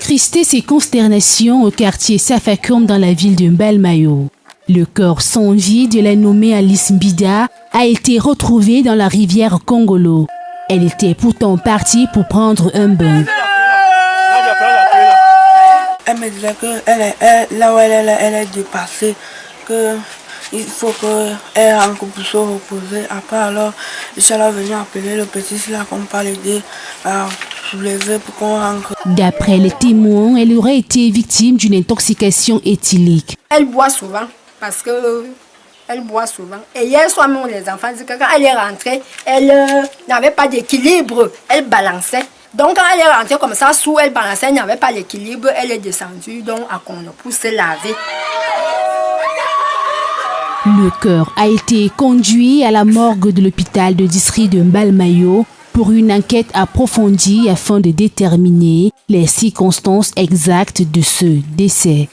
Tristesse et consternation au quartier Safakoum dans la ville de Mbalmayo. Le corps sans vie de la nommée Alice Mbida a été retrouvé dans la rivière Congolo. Elle était pourtant partie pour prendre un bain. Elle me disait que là où elle est, elle est que il faut qu'elle rentre pour se reposer. Après alors, je suis venu appeler le petit là qu'on parle l'aider à soulever pour qu'on rentre. D'après les témoins, elle aurait été victime d'une intoxication éthylique. Elle boit souvent parce que elle boit souvent. Et hier soir, même les enfants disent que quand elle est rentrée, elle euh, n'avait pas d'équilibre, elle balançait. Donc quand elle est rentrée comme ça, sous elle balançait, elle n'avait pas d'équilibre, elle est descendue, donc à qu'on pousse laver. Le cœur a été conduit à la morgue de l'hôpital de district de Mbalmayo pour une enquête approfondie afin de déterminer les circonstances exactes de ce décès.